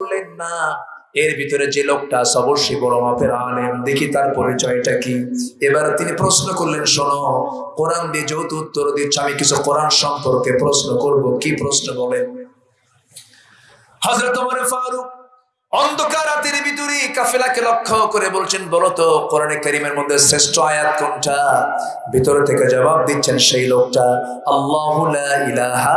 বললেন, না। এর ভিতরে যে লোকটা অবশ্যই বড় মাপের আলেম। দেখি তার পরিচয়টা কি। এবার তিনি প্রশ্ন করলেন, শোনো, কোরআন দিয়ে যেহেতু উত্তর দিচ্ছে, আমি কিছু কোরআন সম্পর্কে প্রশ্ন করব। কি প্রশ্ন বলেন? হজরত ফারুক অন্ধকার রাতের ভিতরে কাফেলাকে লক্ষ্য করে বলছেন কোরআনে কারিমের মধ্যে শ্রেষ্ঠ আয়াত কোনটা? ভিতরে থেকে জবাব দিচ্ছেন সেই লোকটা, আল্লাহু ইলাহা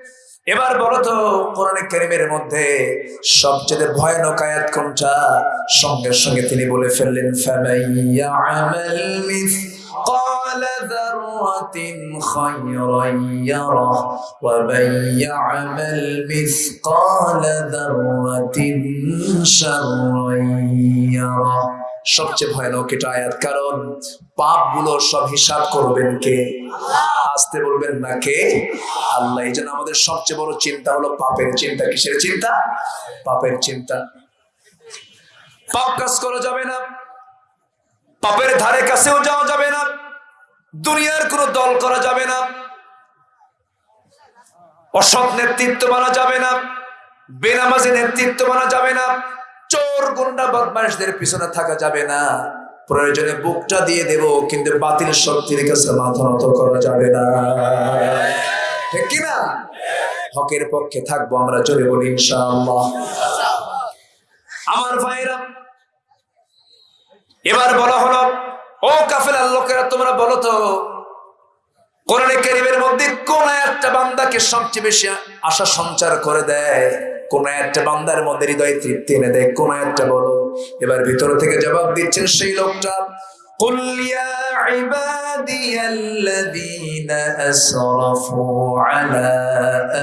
এবার বলো তো কোরআনে কারিমের মধ্যে সবচেয়ে ভয়ানক আয়াত কোনটা সঙ্গে সঙ্গে তিনি বলে ফেললেন ফামাইয়া আমাল مثقال ذرة خيرا يره ومن يعمل مثقال ذرة شرا يره সবচেয়ে ভয়ানক এটা আয়াত। কারণ পাপগুলো সব হিসাব করবেন কে? আসতে বলবেন না কে? আল্লাহ। এই জন্য আমাদের সবচেয়ে বড় চিন্তা হলো পাপের চিন্তা। কিসের চিন্তা? পাপের চিন্তা। পাপ কাজ করা যাবে না। পাপের ধারে কাছেও যাওয়া যাবে না। দুনিয়ার কোনো দল করা যাবে না। অসৎ নেতৃত্ব মানা যাবে না। বেনামাজি নেতৃত্ব মানা যাবে না। চোর গুন্ডা বদমাইশদের পিছনে থাকা যাবে না। প্রয়োজনে বুকটা দিয়ে দেব, কিন্তু বাতিল শক্তির কাছে মাথা নত করা যাবে না। ঠিক কিনা হকের পক্ষে থাকব আমরা জোরে বলি ইনশাআল্লাহ। আমার ভাইরা, এবার বলা হলো, ও কাফেলার লোকেরা, তোমরা বলো তো, কোরআনে কারিমের মধ্যে কোন একটা বান্দাকে সবচেয়ে বেশি আশা সঞ্চার করে দেয়? কোন একটা বান্দার মধ্যে হৃদয় তৃপ্তি এনে দেয় কোন একটা বলো এবার ভিতর থেকে জবাব দিচ্ছেন সেই লোকটা قل يا عبادي الذين أسرفوا على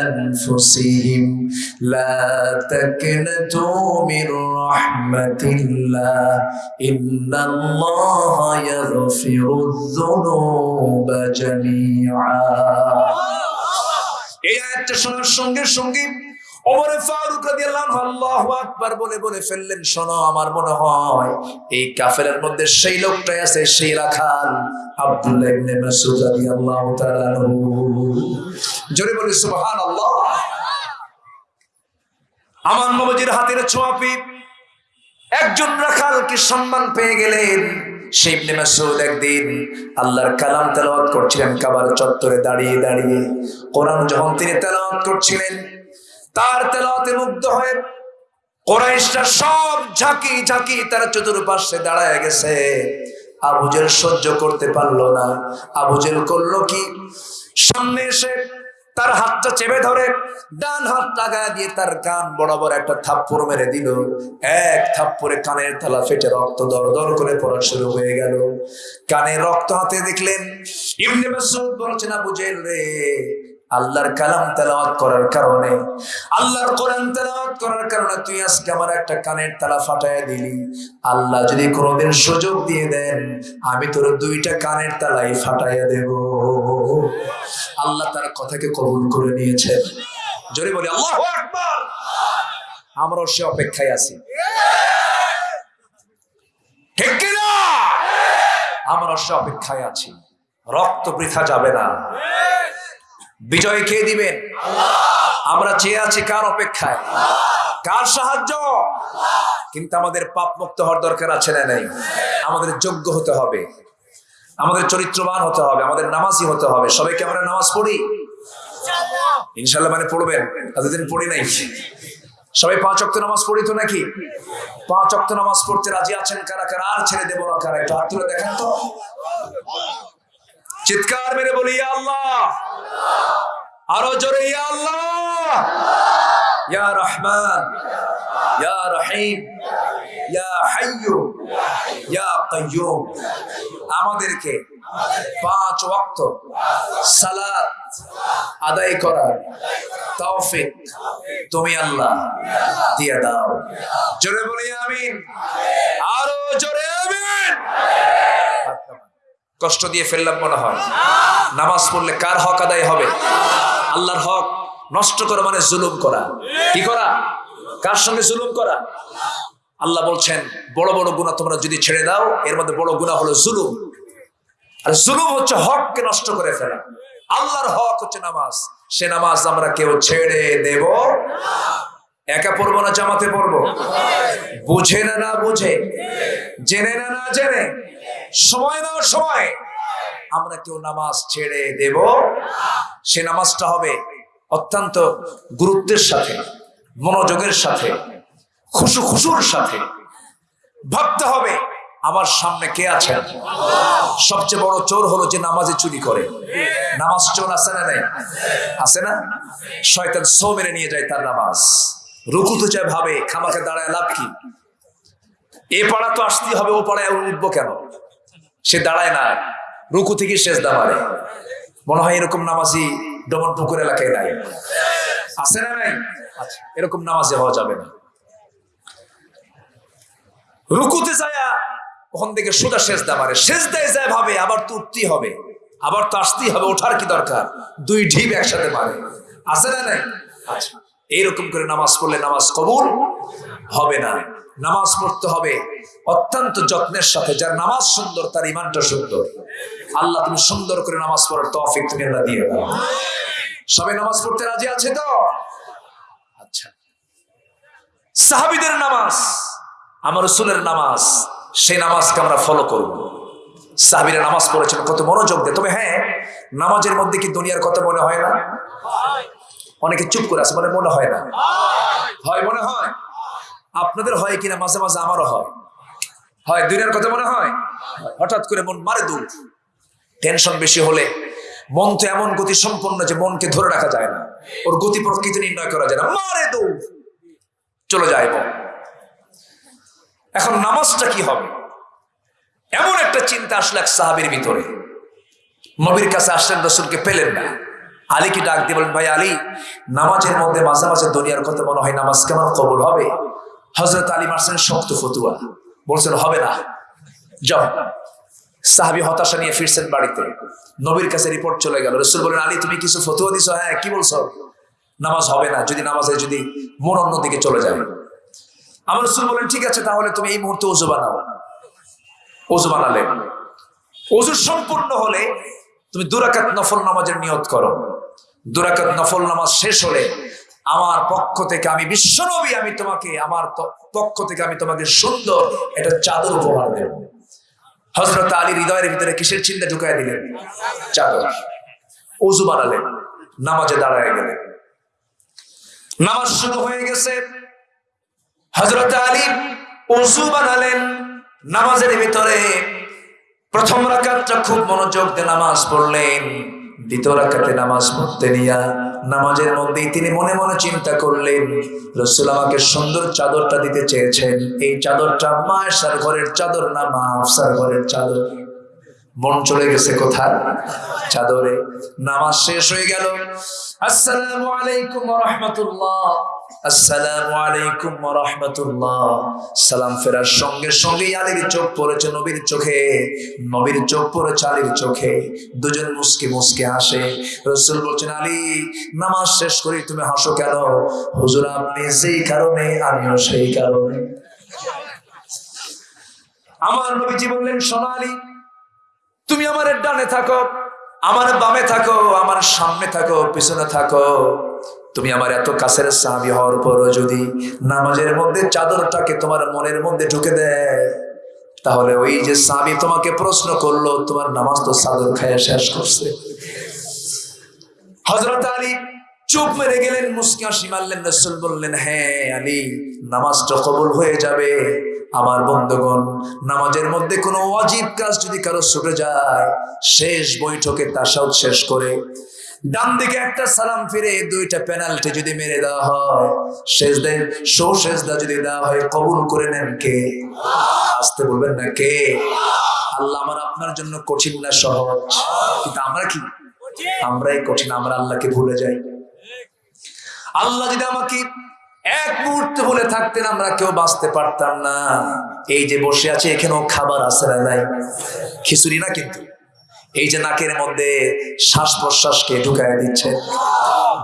أنفسهم لا تقنطوا من رحمة الله إن الله يغفر الذنوب جميعا এই আয়াতটা শোনার সঙ্গে সঙ্গে ওমর ফারুক রাদিয়াল্লাহু আল্লাহু আকবার বলে বলে ফেললেন, শোনো, আমার মনে হয় এই কাফেরের মধ্যে সেই লোকটাই আছে সেই রাখাল আব্দুল্লাহ ইবনে মাসউদ রাদিয়াল্লাহু তাআলা জোরে বলি, সুবহানাল্লাহ। আমার হাতের একজন রাখালকে সম্মান পেয়ে গেলেন? সেই ইবনে মাসউদ একদিন আল্লাহর কালাম তেলাওয়াত করছিলেন, কাবার চত্বরে দাঁড়িয়ে দাঁড়িয়ে। কোরআন যখন তিনি তেলাওয়াত করছিলেন তার তেলাওয়াতে মুগ্ধ হয়ে কোরাইশরা সব ঝাঁকি ঝাঁকি তার চতুর্পাশে দাঁড়ায় গেছে। আবুজেল সহ্য করতে পারল না। আবুজেল করল কি? সামনে এসে তার হাতটা চেপে ধরে ডান হাত লাগায় দিয়ে তার কান বরাবর একটা থাপ্পড় মেরে দিল। এক থাপ্পড়ে কানের থালা ফেটে রক্ত দর দর করে পড়া শুরু হয়ে গেল। কানে রক্ত হাতে দেখলেন, ইবনে বলছেন, আবু জেল রে আল্লাহর কালাম তেলাওয়াত করার কারণে, আল্লাহর কোরআন তেলাওয়াত করার কারণে তুই আজকে আমার একটা কানের তালা ফাটায় দিলি। আল্লাহ যদি কোনোদিন সুযোগ দিয়ে দেন, আমি তোর দুইটা কানের তালাই ফাটাইয়া দেব। আল্লাহ তার কথাকে কবুল করে নিয়েছেন জোরে বলি, আল্লাহ আমরাও সে অপেক্ষায় আছি। ঠিক কিনা? আমরা সে অপেক্ষায় আছি। রক্ত বৃথা যাবে না। বিজয় খেয়ে দিবেন? আমরা চেয়ে আছি কার অপেক্ষায়? কার সাহায্য? কিন্তু আমাদের পাপ মুক্ত হওয়ার দরকার আছে না নাই? আমাদের যোগ্য হতে হবে। আমাদের চরিত্রবান হতে হবে, আমাদের নামাজি হতে হবে। সবাইকে আমরা নামাজ পড়ি? ইনশাল্লাহ মানে পড়বেন, এতদিন পড়ি নাই। সবাই পাঁচ অক্ট নামাজ পড়ি তো নাকি? পাঁচ অক্ট নামাজ পড়তে রাজি আছেন কারা কারা? আর ছেড়ে দেবো না কারা? একটু হাত তুলে দেখেন তো। চিৎকার মেরে বলি আল্লাহ! আরও জোরে আল্লাহ! ইয়া রহমান! ইয়া রহিম! ইয়া হাইয়ু! ইয়া কাইয়ুম! আমাদেরকে পাঁচ ওয়াক্ত সালাত আদায় করার তৌফিক তুমি আল্লাহ দিয়ে দাও। জোরে বলি, আমিন। আরও জোরে, আমিন। কষ্ট দিয়ে ফেললাম মনে হয়। নামাজ পড়লে কার হক আদায় হবে? আল্লাহর হক নষ্ট করা মানে জুলুম করা। কি করা? কার সঙ্গে জুলুম করা? আল্লাহ বলছেন, বড় বড় গুণা তোমরা যদি ছেড়ে দাও, এর মধ্যে বড় গুণা হলো জুলুম। আর জুলুম হচ্ছে হককে নষ্ট করে ফেলা। আল্লাহর হক হচ্ছে নামাজ। সে নামাজ আমরা কেউ ছেড়ে দেব একা পড়ব না, জামাতে পড়ব? বুঝে না না বুঝে? জেনে না না জেনে? সময় না সময়। আমরা কেউ নামাজ ছেড়ে দেব। সে নামাজটা হবে অত্যন্ত গুরুত্বের সাথে, মনোযোগের সাথে, খুশু খুশুর সাথে। ভাবতে হবে, আমার সামনে কে আছেন? সবচেয়ে বড় চোর হলো যে নামাজে চুরি করে। নামাজ চোর আছে না নাই? আছে না? শয়তান সো মেরে নিয়ে যায় তার নামাজ। রুকুতে চায় ভাবে খামাকে দাঁড়ায় লাভ কি? এ পাড়া তো আসতেই হবে ও পাড়ায় উঠবো কেন? সে দাঁড়ায় না রুকু থেকে শেষ দামারে। মনে হয় এরকম নামাজি ডমন পুকুর এলাকায় নাই। আছে না নাই? আচ্ছা। এরকম নামাজে হওয়া যাবে না। রুকুতে যায় ওখান থেকে সোজা শেষ দামারে। শেষ দেয় যায় ভাবে আবার তো উঠতেই হবে। আবার তো আসতেই হবে ওঠার কি দরকার? দুই ঢিপ একসাথে মারে। আছে না নাই? আচ্ছা। এইরকম করে নামাজ পড়লে নামাজ কবুল হবে না। নামাজ পড়তে হবে অত্যন্ত যত্নের সাথে, যার নামাজ সুন্দর, তার ইমানটা সুন্দর। আল্লাহ তুমি সুন্দর করে নামাজ পড়ার তৌফিক তুমি আল্লাহ দিয়ে দাও। সবাই নামাজ পড়তে রাজি আছে তো? আচ্ছা। সাহাবিদের নামাজ, আমার রসুলের নামাজ, সেই নামাজকে আমরা ফলো করব। সাহাবিরা নামাজ পড়েছেন, কত মনোযোগ দেয়। তবে হ্যাঁ নামাজের মধ্যে কি দুনিয়ার কথা মনে হয় না? অনেকে চুপ করে আছে মানে মনে হয় না। হয় মনে হয়? আপনাদের হয় কিনা মাঝে মাঝে আমারও হয়। হয় দুনিয়ার কথা মনে হয়? হঠাৎ করে মন মারে দূর টেনশন বেশি হলে মন তো এমন গতি সম্পন্ন যে মনকে ধরে রাখা যায় না। ওর গতি প্রকৃতি নির্ণয় করা যায় না। মারে দৌড় চলে যায় মন। এখন নামাজটা কি হবে? এমন একটা চিন্তা আসলে এক সাহাবির ভিতরে। নবীর কাছে আসলেন, রসুলকে পেলেন না। আলীকে ডাক দিয়ে বলেন, ভাই আলী, নামাজের মধ্যে মাঝে মাঝে দুনিয়ার কথা মনে হয় নামাজ কেমন কবল হবে? হজরত আলী মারছেন শক্ত ফতুয়া। বলছেন, হবে না। যাও। সাহাবি হতাশা নিয়ে ফিরছেন বাড়িতে। নবীর কাছে রিপোর্ট চলে গেল। রসুল বলেন, আলী, তুমি কিছু ফতুয়া দিছো? হ্যাঁ কি বলছো? নামাজ হবে না। যদি নামাজে, যদি মন অন্যদিকে চলে যায়। আমার রসুল বলেন, ঠিক আছে, তাহলে তুমি এই মুহূর্তে ওজু বানাও। ওজু বানালে ওজু সম্পূর্ণ হলে তুমি দুরাকাত নফল নামাজের নিয়ত করো। দুরাকাত নফল নামাজ শেষ হলে আমার পক্ষ থেকে আমি বিশ্বনবী, আমি তোমাকে, আমার পক্ষ থেকে আমি তোমাকে সুন্দর একটা চাদর উপহার দেব। হজরত আলী হৃদয়ের ভিতরে কিসের চিন্তা ঢুকাই দিলেন? চাদর। ওজু বানালেন, নামাজে দাঁড়ায় গেলেন। নামাজ শুরু হয়ে গেছে। হজরত আলী ওজু বানালেন, নামাজের ভিতরে প্রথম রাকাতটা খুব মনোযোগ দিয়ে নামাজ পড়লেন। দ্বিতীয় নামাজ পড়তে নিয়া নামাজের মধ্যেই তিনি মনে মনে চিন্তা করলেন, রসুল আমাকে সুন্দর চাদরটা দিতে চেয়েছেন। এই চাদরটা মায়ের ঘরের চাদর না, মা আফসার ঘরের চাদর। মন চলে গেছে কোথায়? চাদরে। নামাজ শেষ হয়ে গেল। আসসালামু আলাইকুম রাহমাতুল্লাহ। আসসালামু আলাইকুম রাহমাতুল্লাহ। সালাম ফেরার সঙ্গে সঙ্গে আলীর চোখ পড়েছে নবীর চোখে। নবীর চোখ পড়েছে আলীর চোখে। দুজন মুসকে মুসকে হাসে। রসুল বলছেন, আলী, নামাজ শেষ করে তুমি হাসো কেন? হুজুর, আপনি সেই কারণে, আমিও সেই কারণে। আমার নবীজি বললেন সোনালী তুমি আমার ডানে থাকো, আমার বামে থাকো, আমার সামনে থাকো, পিছনে থাকো। তুমি আমার এত কাছের সাহাবি হওয়ার পরও যদি নামাজের মধ্যে চাদরটাকে তোমার মনের মধ্যে ঢুকে দেয়, তাহলে ওই যে সাহাবি তোমাকে প্রশ্ন করল, তোমার নামাজ তো চাদর খাইয়া শেষ করছে। হজরত আলী চুপ মেরে গেলেন, মুসকি হাসি রসুল বললেন হ্যাঁ আলী, নামাজটা কবুল হয়ে যাবে। আমার বন্ধুগণ নামাজের মধ্যে কোনো অজীব কাজ যদি কারও ছুটে যায় শেষ বৈঠকে তাসাউদ শেষ করে ডান দিকে একটা সালাম ফিরে দুইটা পেনাল্টি যদি মেরে দেওয়া হয় শেষ দেন শো শেষ দা যদি দেওয়া হয় কবুল করে নেন কে? আসতে বলবেন না কে? আল্লাহ আমার আপনার জন্য কঠিন না সহজ। কিন্তু আমরা কি? আমরাই কঠিন আমরা আল্লাহকে ভুলে যাই। আল্লাহ যদি আমাকে এক মুহূর্তে বলে থাকতেন আমরা কেউ বাঁচতে পারতাম না। এই যে বসে আছে, এখানেও খাবার আছে না নাই? খিচুড়ি না কিন্তু? এই যে নাকের মধ্যে শ্বাস প্রশ্বাসকে ঢুকায় দিচ্ছে।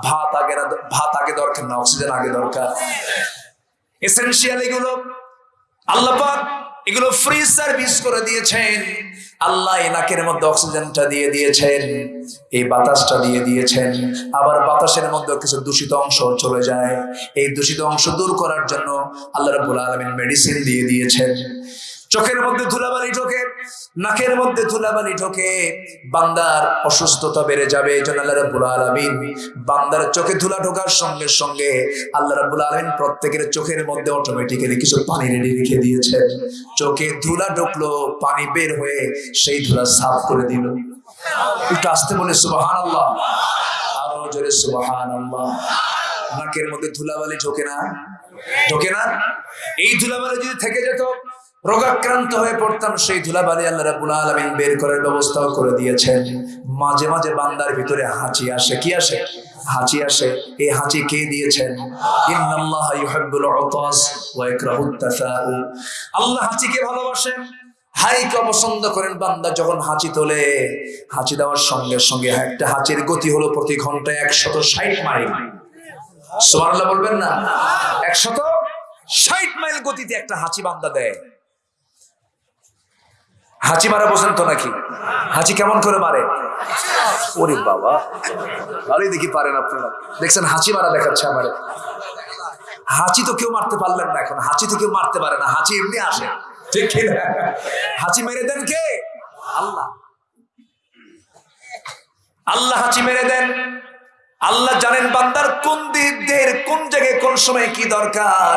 ভাত আগে না, ভাত আগে দরকার না, অক্সিজেন আগে দরকার। এসেন্সিয়াল এগুলো আল্লাপাক এগুলো ফ্রি সার্ভিস করে দিয়েছেন। আল্লাহ এনাকের নাকের মধ্যে অক্সিজেনটা দিয়ে দিয়েছেন, এই বাতাসটা দিয়ে দিয়েছেন। আবার বাতাসের মধ্যে কিছু দূষিত অংশ চলে যায়। এই দূষিত অংশ দূর করার জন্য আল্লাহ রবুল আলমিন মেডিসিন দিয়ে দিয়েছেন। চোখের মধ্যে ধুলাবালি ঢোকে, নাকের মধ্যে ধুলাবালি ঢোকে, বান্দার অসুস্থতা বেড়ে যাবে, এই আল্লাহ বান্দার চোখে ধুলা ঢোকার সঙ্গে সঙ্গে আল্লাহ রাব্বুল আলামিন প্রত্যেকের চোখের মধ্যে অটোমেটিক্যালি কিছু পানি রেডি রেখে দিয়েছেন। চোখে ধুলা ঢুকলো, পানি বের হয়ে সেই ধুলা সাফ করে দিল। একটু আসতে বলে সুবহানাল্লাহ। আরও জোরে সুবহানাল্লাহ। নাকের মধ্যে ধুলাবালি ঢোকে না? ঢোকে না? এই ধুলাবালি যদি থেকে যেত রোগাক্রান্ত হয়ে পড়তাম, সেই ধুলাবালি আল্লাহ রাবুল আলামিন বের করার ব্যবস্থাও করে দিয়েছেন। মাঝে মাঝে বান্দার ভিতরে হাঁচি আসে। কি আসে? হাঁচি আসে। এই হাঁচি কে দিয়েছেন? আল্লাহ হাঁচিকে ভালোবাসেন। হাইকে অপছন্দ করেন বান্দা যখন হাঁচি তোলে। হাঁচি দেওয়ার সঙ্গে সঙ্গে একটা হাঁচির গতি হলো প্রতি ঘন্টায় একশত ষাট মাইল। সুবহানাল্লাহ বলবেন না? একশত ষাট মাইল গতিতে একটা হাঁচি বান্দা দেয়। হাঁচি মারা বোঝেন তো নাকি? হাঁচি কেমন করে মারে? ওরে বাবা। ভালোই দেখি পারেন আপনারা। দেখছেন, হাঁচি মারা দেখাচ্ছে আমারে। হাঁচি তো কেউ মারতে পারলেন না এখন। হাঁচি তো কেউ মারতে পারে না। হাঁচি এমনি আসে। ঠিক হাঁচি মেরে দেন কে? আল্লাহ। আল্লাহ হাঁচি মেরে দেন। আল্লাহ জানেন বান্দার কোন দিক দের কোন জায়গায়, কোন সময় কি দরকার।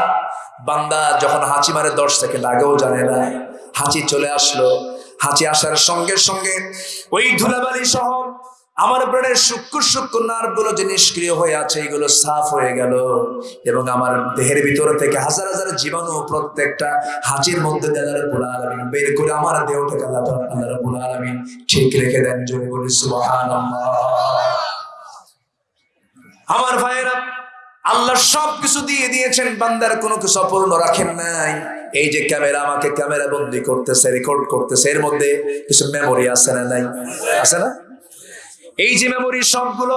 বান্দা যখন হাঁচি মারে দশ সেকেন্ড আগেও জানে না। হাঁচি চলে আসলো। হাঁচি আসার সঙ্গে সঙ্গে ওই ধুলাবালি সহ আমার ব্রেনের শুক্র শুক্র নার্ভগুলো যে নিষ্ক্রিয় হয়ে আছে, এগুলো সাফ হয়ে গেল। এবং আমার দেহের ভিতরে থেকে হাজার হাজার জীবাণু প্রত্যেকটা হাঁচির মধ্যে দিয়ে আল্লাহ আলামিন বের করে আমার দেহটাকে আল্লাহ আল্লাহ রাব্বুল আলামিন ঠিক রেখে দেন। জোরে বলি আমার ভাইয়েরা আল্লাহ সব কিছু দিয়ে দিয়েছেন, বান্দার কোনো কিছু অপূর্ণ রাখেন নাই। এই যে ক্যামেরা আমাকে ক্যামেরা বন্দি করতেছে রেকর্ড করতেছে, এর মধ্যে কিছু মেমোরি আছে না নাই? আছে না? এই যে মেমোরি সবগুলো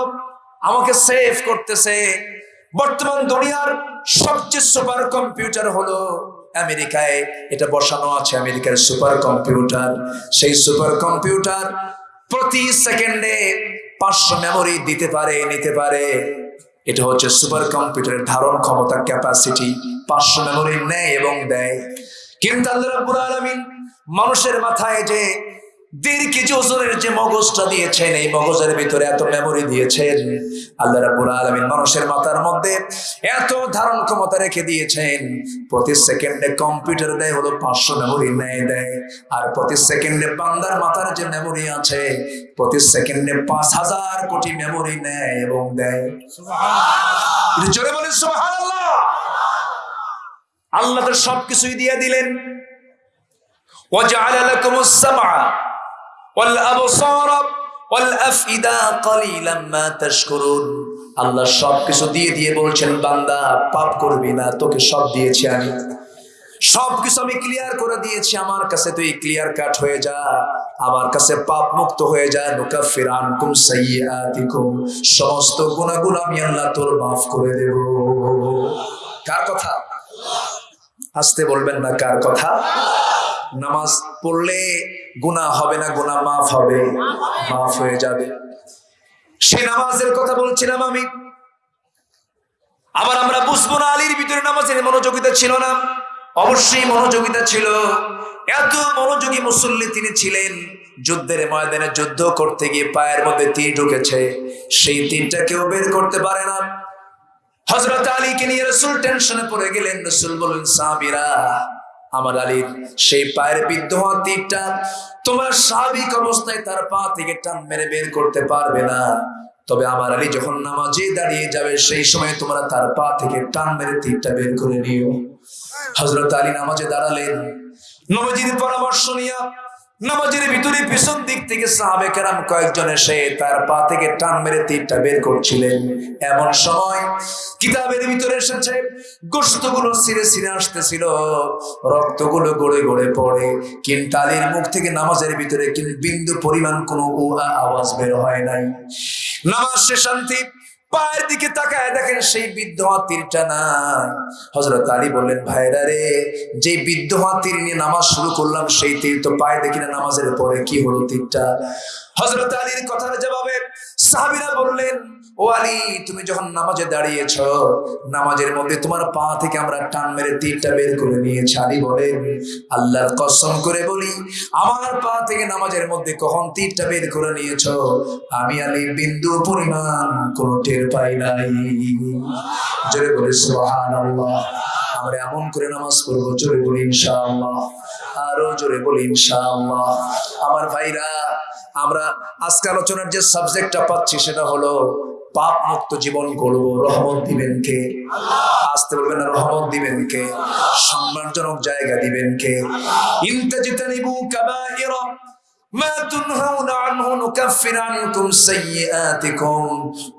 আমাকে সেভ করতেছে। বর্তমান দুনিয়ার সবচেয়ে সুপার কম্পিউটার হলো আমেরিকায়। এটা বসানো আছে, আমেরিকার সুপার কম্পিউটার সেই সুপার কম্পিউটার প্রতি সেকেন্ডে পাঁচশো মেমোরি দিতে পারে, নিতে পারে। এটা হচ্ছে সুপার কম্পিউটারের ধারণ ক্ষমতা ক্যাপাসিটি পাঁচশো মেমোরি নেয় এবং দেয়। কিন্তু আল্লাহ রাব্বুল আলামিন মানুষের মাথায় যে দেড় কেজি ওজনের যে মগজটা দিয়েছেন এই মগজের ভিতরে এত মেমোরি দিয়েছেন আল্লাহ রাব্বুল আলামিন মানুষের মাথার মধ্যে এত ধারণ ক্ষমতা রেখে দিয়েছেন প্রতি সেকেন্ডে কম্পিউটার দেয় হলো পাঁচশো মেমোরি নেয় দেয় আর প্রতি সেকেন্ডে বান্দার মাথার যে মেমোরি আছে প্রতি সেকেন্ডে পাঁচ হাজার কোটি মেমোরি নেয় এবং দেয় একটু জোরে বলেন সুবহানাল্লাহ আল্লাহ তো সবকিছুই দিয়ে দিলেন وجعل لكم السمع আল্লাহ সবকিছু দিয়ে দিয়ে বলছেন, বান্দা, পাপ করবি না, তোকে সব দিয়েছি আমি। সবকিছু আমি ক্লিয়ার করে দিয়েছি, আমার কাছে তুই ক্লিয়ার কাট হয়ে যা, আমার কাছে পাপ মুক্ত হয়ে যায় নুকাফির আনকুম সাইয়্যাতিকুম। সমস্ত গুনাহগুলো আমি আল্লাহ তোর মাফ করে দেব। কার কথা? আসতে বলবেন না কার কথা? নামাজ পড়লে গুনাহ হবে না, গুনাহ মাফ হবে, মাফ হয়ে যাবে। সে নামাজের কথা বলছিলাম আমি। আবার আমরা বুঝব না আলীর ভিতরে নামাজের মনোযোগিতা ছিল না। অবশ্যই মনোযোগিতা ছিল। এত মনোযোগী মুসল্লি তিনি ছিলেন, যুদ্ধের ময়দানে যুদ্ধ করতে গিয়ে পায়ের মধ্যে তীর ঢুকেছে। সেই তীরটা কেউ বের করতে পারে না। হজরত আলীকে নিয়ে রসুল টেনশনে পড়ে গেলেন। রসুল বললেন, সাহাবিরা আমার আলীর সেই পায়ের বিদ্ধ তীরটা তোমার স্বাভাবিক অবস্থায় তার পা থেকে টান মেরে বের করতে পারবে না। তবে আমার আলী যখন নামাজে দাঁড়িয়ে যাবে, সেই সময় তোমরা তার পা থেকে টান মেরে তীরটা বের করে নিও। হজরত আলী নামাজে দাঁড়ালেন। নবজির পরামর্শ নিয়া নামাজের ভিতরে পিছন দিক থেকে সাহাবে কেরাম কয়েকজন এসে তার পা থেকে টান মেরে তীরটা বের করছিলেন। এমন সময় কিতাবের ভিতরে এসেছে গোস্তগুলো ছিঁড়ে সিরে আসতেছিল, রক্তগুলো গড়ে গড়ে পড়ে। কিন্তু আলীর মুখ থেকে নামাজের ভিতরে কিন্তু বিন্দু পরিমাণ কোনো আওয়াজ বের হয় নাই। নামাজ সে শান্তি পায়ের দিকে তাকায় দেখেন সেই বৃদ্ধ হাতিরটা নাই হজরত আলী বললেন, ভাইরা রে, যে বৃদ্ধ হাতির নিয়ে নামাজ শুরু করলাম, সেই তীর তো পায়ে দেখি না, নামাজের পরে কি হলো তীরটা? হজরত আলীর কথার জবাবে সাহাবিরা বললেন ও আলী, তুমি যখন নামাজে দাঁড়িয়েছ, নামাজের মধ্যে তোমার পা থেকে আমরা টান মেরে তীরটা বের করে নিয়েছি। আলী বলেন, আল্লাহর কসম করে বলি, আমার পা থেকে নামাজের মধ্যে কখন তীরটা বের করে নিয়েছ? আমি আলী বিন্দু পরিমাণ কোনো টের পাই নাই। জোরে বলি, সুবহানাল্লাহ। আমরা এমন করে নামাজ পড়ব, জোরে বলি, ইনশাআল্লাহ। আরও জোরে বলি, ইনশাআল্লাহ। আমার ভাইরা, আমরা আজকে আলোচনার যে সাবজেক্টটা পাচ্ছি সেটা হলো পাপ মুক্ত জীবন করব, রহমত দিবেন কে? আসতে বলবেন না, রহমত দিবেন কে? সম্মানজনক জায়গা দিবেন কে? ইন্তাজিতানিবু কাবাইরা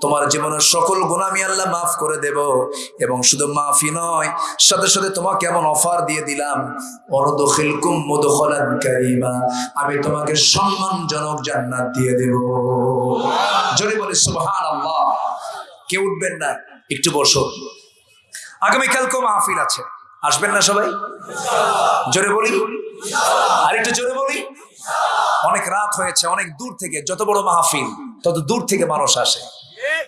তোমার জীবনের সকল গুনাহ আমি আল্লাহ মাফ করে দেব। এবং শুধু মাফি নয়, সাথে সাথে তোমাকে এমন অফার দিয়ে দিলাম। আমি তোমাকে সম্মানজনক জান্নাত দিয়ে দেব। জোরে বলে সুবহানাল্লাহ। কেউ উঠবেন না, একটু বসো। আগামীকাল কো মাহফিল আছে। আসবেন না সবাই? জোরে বলি? আর একটু জোরে বলি? অনেক রাত হয়েছে, অনেক দূর থেকে, যত বড় মাহফিল, তত দূর থেকে মানুষ আসে।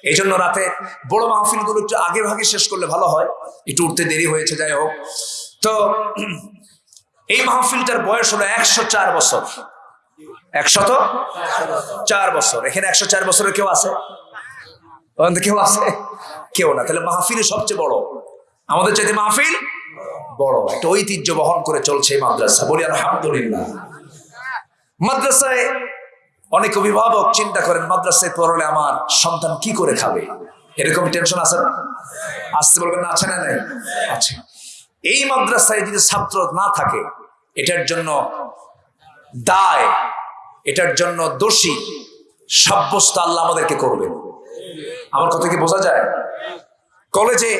এই জন্য রাতে বড় মাহফিলগুলো একটু আগে ভাগে শেষ করলে ভালো হয়, একটু উঠতে দেরি হয়েছে, যাই হোক। তো, এই মাহফিলটার বয়স হলো একশো চার বছর। একশত চার বছর। এখানে একশো চার বছরের কেউ আছে? কেউ আছে? কেউ না। তাহলে মাহফিল সবচেয়ে বড়। আমাদের চাইতে মাহফিল বড়। একটা ঐতিহ্য বহন করে চলছে এই মাদ্রাসা। বলি আলহামদুলিল্লাহ। মাদ্রাসায় অনেক অভিভাবক চিন্তা করেন, মাদ্রাসায় পড়লে আমার সন্তান কি করে খাবে? এরকম টেনশন আছে না? আসতে বলবেন না, আছে না নাই? আছে। এই মাদ্রাসায় যদি ছাত্র না থাকে, এটার জন্য দায়, এটার জন্য দোষী, সাব্যস্ত আল্লাহ আমাদেরকে করবেন। আমার কথা কি বোঝা যায়? কলেজে,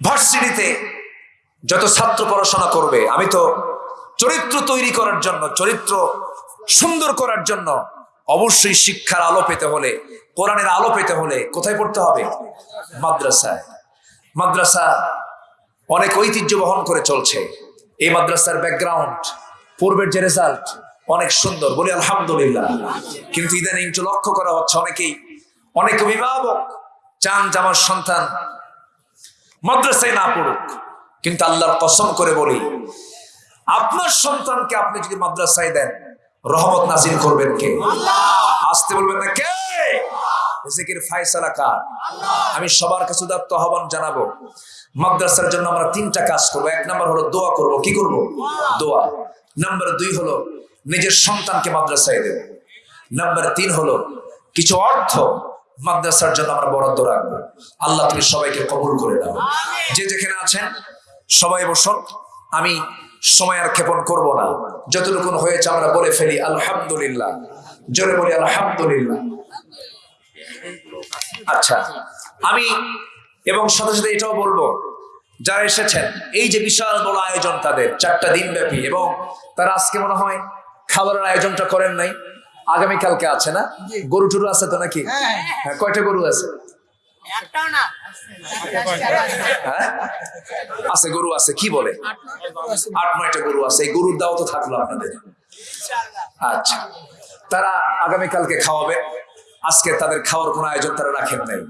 ভার্সিটিতে যত ছাত্র পড়াশোনা করবে, আমি তো চরিত্র তৈরি করার জন্য, চরিত্র সুন্দর করার জন্য অবশ্যই শিক্ষার আলো পেতে হলে, কোরআনের আলো পেতে হলে কোথায় পড়তে হবে? মাদ্রাসায়। মাদ্রাসা অনেক ঐতিহ্য বহন করে চলছে। এই মাদ্রাসার ব্যাকগ্রাউন্ড পূর্বের যে রেজাল্ট অনেক সুন্দর, বলি আলহামদুলিল্লাহ। কিন্তু ইদানিং লক্ষ্য করা হচ্ছে অনেকেই, অনেক অভিভাবক চান যে আমার সন্তান মাদ্রাসায় না পড়ুক। কিন্তু আল্লাহর কসম করে বলি আপনার সন্তানকে আপনি যদি মাদ্রাসায় দেন রহমত নাজিল করবেন কে? আসতে বলবেন না কে? রিজিকের ফায়সালা কার? আমি সবার কাছে উদাত্ত আহ্বান জানাব। মাদ্রাসার জন্য আমরা তিনটা কাজ করব। এক নম্বর হলো দোয়া করব। কি করব? দোয়া। নাম্বার দুই হলো নিজের সন্তানকে মাদ্রাসায় দেব। নাম্বার তিন হলো কিছু অর্থ মাদ্রাসার জন্য আমরা বরাদ্দ রাখব। আল্লাহ তুমি সবাইকে কবুল করে দাও যে যেখানে আছেন সবাই বসুন। আমি সময় আর ক্ষেপণ করব না। যতটুকু হয়েছে আমরা বলে ফেলি আলহামদুলিল্লাহ। জোরে বলি আলহামদুলিল্লাহ। আচ্ছা আমি এবং সাথে সাথে এটাও বলব যারা এসেছেন এই যে বিশাল বড় আয়োজন তাদের চারটা দিন ব্যাপী এবং তারা আজকে মনে হয় খাবারের আয়োজনটা করেন নাই। আগামীকালকে আছে না? গরু টরু আছে তো নাকি? হ্যাঁ। কয়টা গরু আছে? হ্যাঁ আছে, গরু আছে, কি বলে? আট নয়টা গরু আছে, এই গরুর দাও তো থাকল আপনাদের। আচ্ছা তারা আগামীকালকে খাওয়াবে। আজকে তাদের খাওয়ার কোনো আয়োজন তারা রাখেন নাই।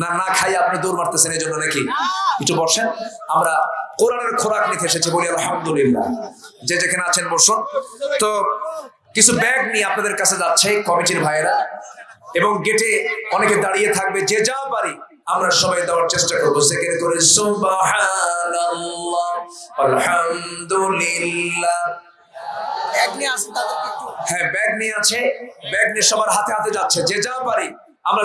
না না খাই আপনি দৌড় মারতেছেন, এই জন্য নাকি? একটু বসেন। আমরা কোরআনের খোরাক নিতে এসেছি বলি আলহামদুলিল্লাহ। যে যেখানে আছেন বসুন। তো কিছু ব্যাগ নিয়ে আপনাদের কাছে যাচ্ছে কমিটির ভাইয়েরা। এবং গেটে অনেকে দাঁড়িয়ে থাকবে যে যা পারি আমরা সবাই দেওয়ার চেষ্টা করব। সেখানে করে আলহামদুলিল্লাহ। ব্যাগ নিয়ে আসেন হ্যাঁ ব্যাগ নিয়ে আছে ব্যাগ নিয়ে সবার হাতে হাতে যাচ্ছে যে যা পারি